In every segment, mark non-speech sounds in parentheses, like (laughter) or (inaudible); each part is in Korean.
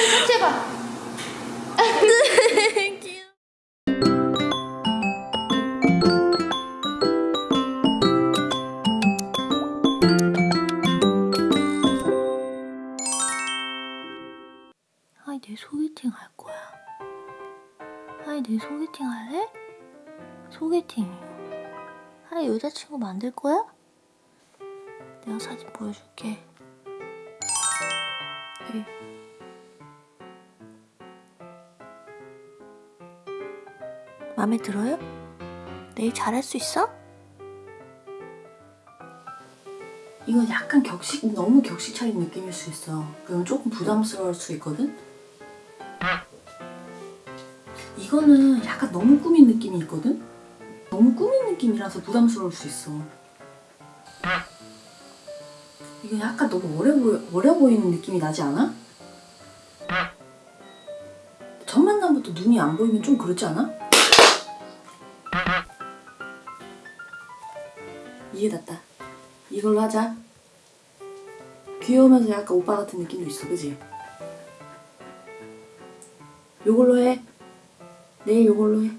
(laughs) 귀여워. 아이 내 소개팅 할 거야. 아이 내 소개팅 할래? 소개팅. 아이 여자친구 만들 거야? 내가 사진 보여줄게. 에 마음에 들어요? 내일 잘할 수 있어? 이건 약간 격식 너무 격식 차린 느낌일 수 있어. 그럼 조금 부담스러울 수 있거든. 이거는 약간 너무 꾸민 느낌이 있거든. 너무 꾸민 느낌이라서 부담스러울 수 있어. 이건 약간 너무 어려 보여 어려 보이는 느낌이 나지 않아? 첫 만남부터 눈이 안 보이면 좀 그렇지 않아? 이해됐다. 이걸로 하자. 귀여우면서 약간 오빠 같은 느낌도 있어, 그지? 요걸로 해. 내일 요걸로 해.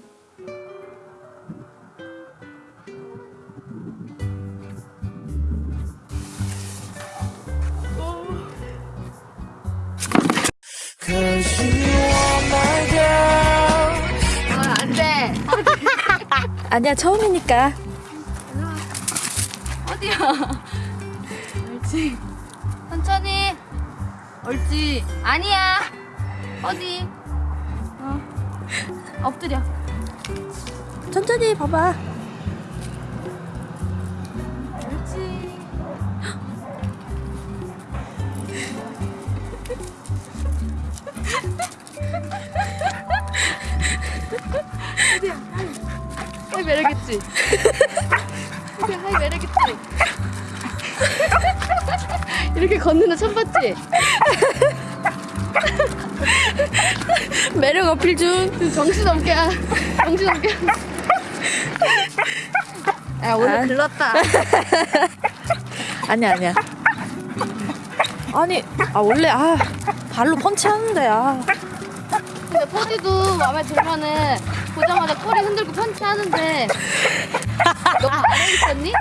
아, 안 돼. 아니야 처음이니까. 어디야? (laughs) 옳지. 천천히. 옳지. 아니야. 어디? 어. 엎드려. 천천히 봐봐. 옳지. (laughs) 어디야? 하이 매력있지? (laughs) 어디야? 하이 매력있지? 이렇게 걷는 거 처음 봤지? 매력 어필 중. 정신 없게 하- 정신 없게 야 오늘 아. 글렀다 아니야 아니야. 아니 아 원래 아 발로 펀치하는데 아. 근데 포지도 마음에 들면은 보자마자 꼬리 흔들고 펀치하는데 너 안에 있었니?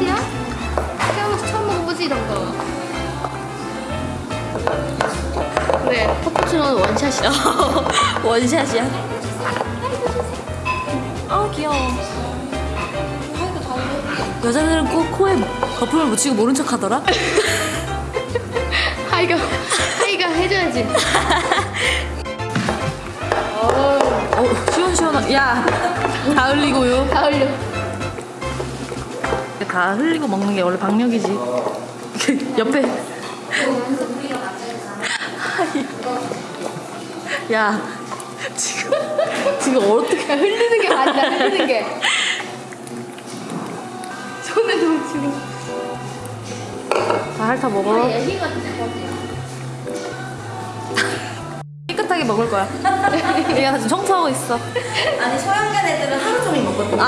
어디야? 태어나서 처음 먹어보지 이런 거 그래 커피추는 원샷이야 (laughs) 원샷이야. 아 귀여워. 여자들은 꼭 코에 거품을 묻히고 모른 척 하더라. (laughs) 하이가 하이가 해줘야지 어, (laughs) 어 시원시원하. 야 다 흘리고요. 다 흘려 다 흘리고 먹는 게 원래 박력이지. (laughs) 옆에. 야 지금 지금 어떻게 야, 흘리는 게 맞아 흘리는 게 손에도 지금 다 핥아 먹어. (laughs) 깨끗하게 먹을 거야. (laughs) 얘가 지금 청소하고 있어. 아니 소양견 애들은 하루 종일 먹거든.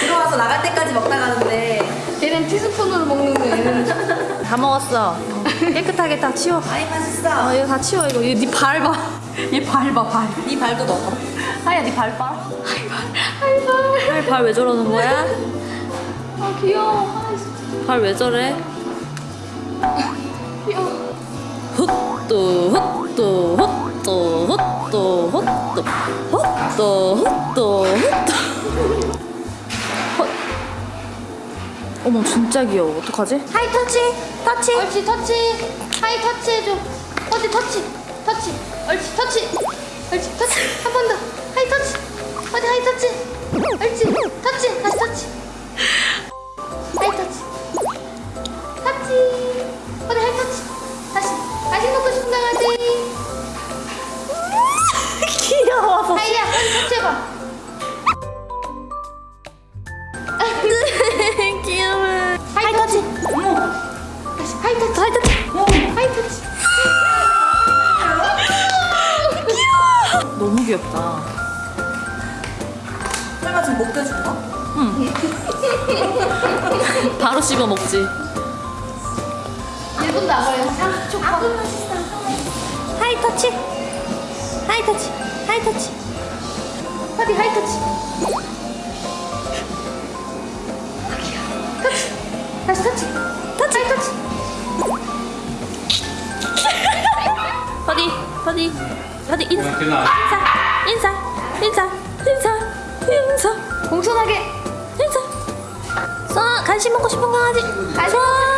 들어와서 나갈 때까지 먹다 가는데 얘는 티스푼으로 먹는데 얘는 다 먹었어. 깨끗하게 다 치워. 아이 맛있어. 어, 이거 다 치워 이거. 얘네발 봐. (laughs) 얘발 봐, 발. 네 발도 넣어. 하야, 네발 봐. 하이 발 하야, 발왜 저러는 거야? 아 귀여워 아 진짜 발왜 저래? 귀여워 훗도, 훗도, 훗도, 훗도, 훗도, 훗도, 훗도, 훗도. 어머 진짜 귀여워. 어떡하지? high touch! 터치! 옳지 터치! high touch 해줘. 어디 터치 터치 바로 씹어 먹지. 1분 남아요. 30초 high touch. high touch. high touch. 어디 high touch. 터치. 다시 터치. 터치. high touch. 어디 어디 어디 인사 인사 인사 인사 인사. 공손하게 간식 먹고 싶은 강아지. 쏴